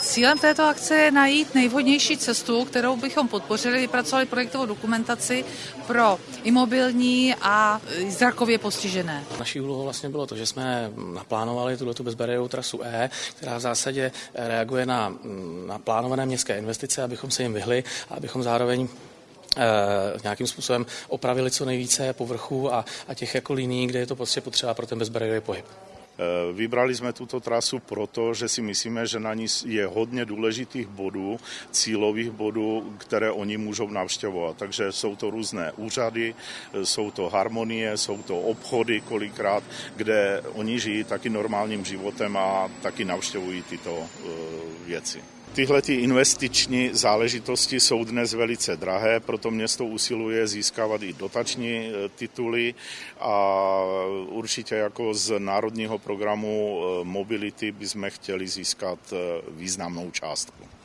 Cílem této akce je najít nejvhodnější cestu, kterou bychom podpořili, vypracovali projektovou dokumentaci pro imobilní a zrakově postižené. Naší úlohou vlastně bylo to, že jsme naplánovali tuto bezbariérovou trasu E, která v zásadě reaguje na, na plánované městské investice, abychom se jim vyhli a abychom zároveň nějakým způsobem opravili co nejvíce povrchů a, a těch jako linií, kde je to prostě potřeba pro ten bezbariérový pohyb. Vybrali jsme tuto trasu proto, že si myslíme, že na ní je hodně důležitých bodů, cílových bodů, které oni můžou navštěvovat. Takže jsou to různé úřady, jsou to harmonie, jsou to obchody kolikrát, kde oni žijí taky normálním životem a taky navštěvují tyto věci. Tyhle ty investiční záležitosti jsou dnes velice drahé, proto město usiluje získávat i dotační tituly a určitě jako z národního programu mobility bychom chtěli získat významnou částku.